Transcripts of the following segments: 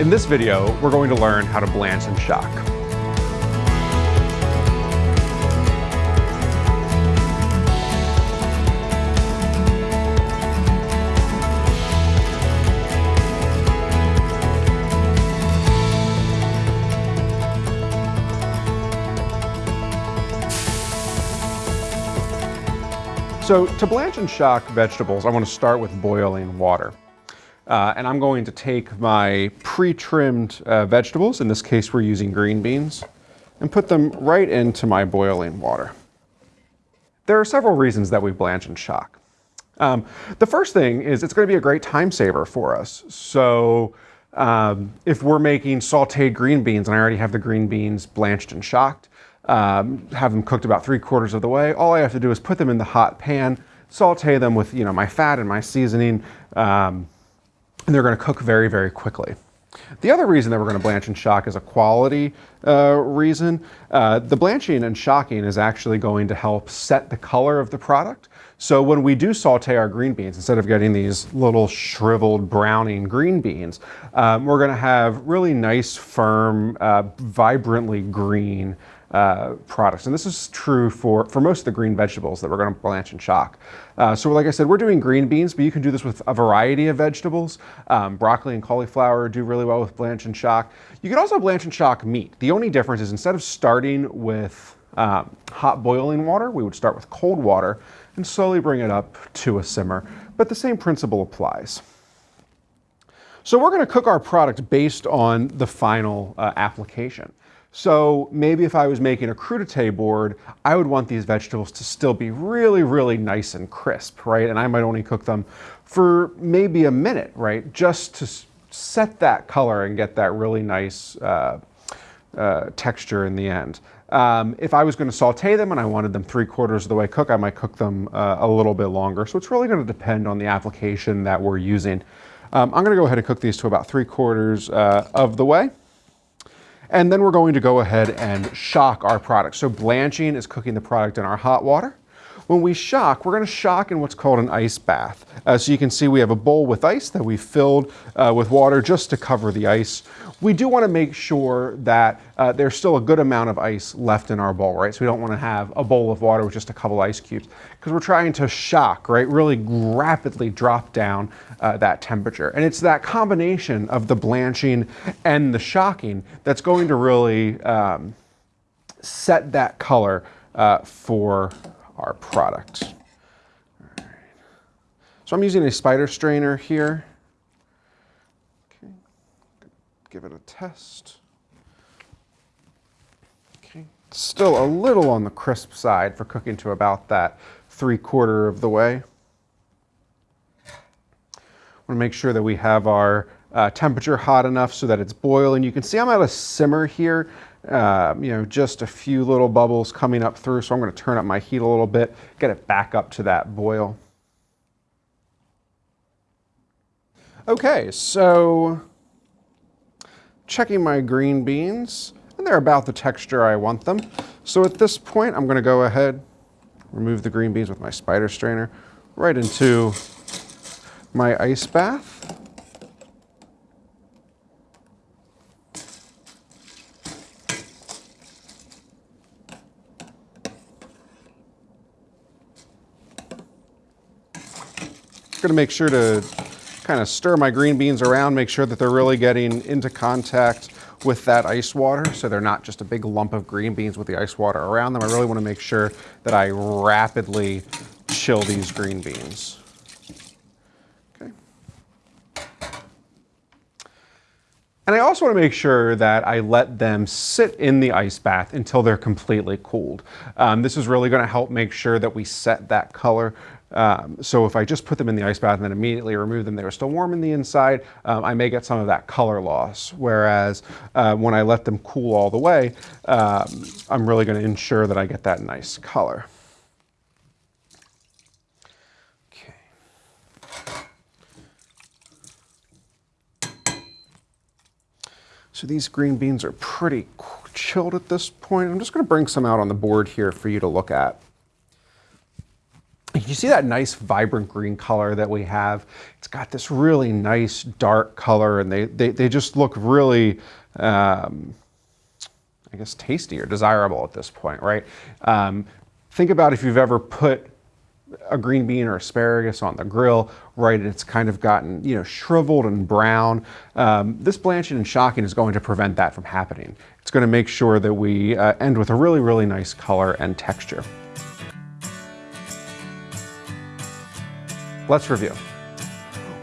In this video, we're going to learn how to blanch and shock. So to blanch and shock vegetables, I want to start with boiling water. Uh, and I'm going to take my pre-trimmed uh, vegetables, in this case we're using green beans, and put them right into my boiling water. There are several reasons that we blanch and shock. Um, the first thing is it's going to be a great time saver for us. So um, if we're making sauteed green beans and I already have the green beans blanched and shocked, um, have them cooked about three quarters of the way. All I have to do is put them in the hot pan, saute them with you know my fat and my seasoning, um, and they're going to cook very, very quickly. The other reason that we're going to blanch and shock is a quality uh, reason. Uh, the blanching and shocking is actually going to help set the color of the product. So when we do saute our green beans, instead of getting these little shriveled browning green beans, um, we're going to have really nice, firm, uh, vibrantly green uh, products. And this is true for, for most of the green vegetables that we're going to blanch and shock. Uh, so like I said, we're doing green beans, but you can do this with a variety of vegetables. Um, broccoli and cauliflower do really well with blanch and shock. You can also blanch and shock meat. The only difference is instead of starting with um, hot boiling water, we would start with cold water and slowly bring it up to a simmer. But the same principle applies. So we're going to cook our product based on the final uh, application. So maybe if I was making a crudité board, I would want these vegetables to still be really, really nice and crisp, right? And I might only cook them for maybe a minute, right? Just to set that color and get that really nice uh, uh, texture in the end. Um, if I was going to saute them and I wanted them three quarters of the way cooked, I might cook them uh, a little bit longer. So it's really going to depend on the application that we're using. Um, I'm going to go ahead and cook these to about three quarters uh, of the way. And then we're going to go ahead and shock our product. So blanching is cooking the product in our hot water. When we shock, we're going to shock in what's called an ice bath. Uh, so you can see we have a bowl with ice that we filled uh, with water just to cover the ice. We do want to make sure that uh, there's still a good amount of ice left in our bowl, right? So we don't want to have a bowl of water with just a couple ice cubes because we're trying to shock, right? Really rapidly drop down uh, that temperature. And it's that combination of the blanching and the shocking that's going to really um, set that color uh, for our product. So I'm using a spider strainer here. Okay. Give it a test. Okay. Still a little on the crisp side for cooking to about that three quarter of the way. Want to make sure that we have our uh, temperature hot enough so that it's boiling. You can see I'm at a simmer here uh, you know, just a few little bubbles coming up through. So I'm going to turn up my heat a little bit, get it back up to that boil. Okay, so checking my green beans, and they're about the texture I want them. So at this point, I'm going to go ahead, remove the green beans with my spider strainer, right into my ice bath. To make sure to kind of stir my green beans around, make sure that they're really getting into contact with that ice water so they're not just a big lump of green beans with the ice water around them. I really want to make sure that I rapidly chill these green beans. Okay. And I also want to make sure that I let them sit in the ice bath until they're completely cooled. Um, this is really going to help make sure that we set that color um, so if I just put them in the ice bath and then immediately remove them, they were still warm in the inside, um, I may get some of that color loss. Whereas uh, when I let them cool all the way, um, I'm really going to ensure that I get that nice color. Okay. So these green beans are pretty chilled at this point. I'm just going to bring some out on the board here for you to look at you see that nice vibrant green color that we have? It's got this really nice dark color and they, they, they just look really, um, I guess, tasty or desirable at this point, right? Um, think about if you've ever put a green bean or asparagus on the grill, right, it's kind of gotten, you know, shriveled and brown. Um, this blanching and shocking is going to prevent that from happening. It's going to make sure that we uh, end with a really, really nice color and texture. Let's review.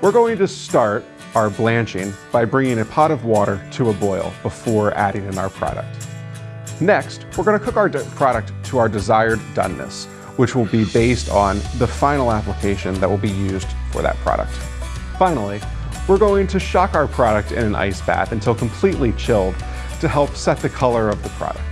We're going to start our blanching by bringing a pot of water to a boil before adding in our product. Next, we're going to cook our product to our desired doneness, which will be based on the final application that will be used for that product. Finally, we're going to shock our product in an ice bath until completely chilled to help set the color of the product.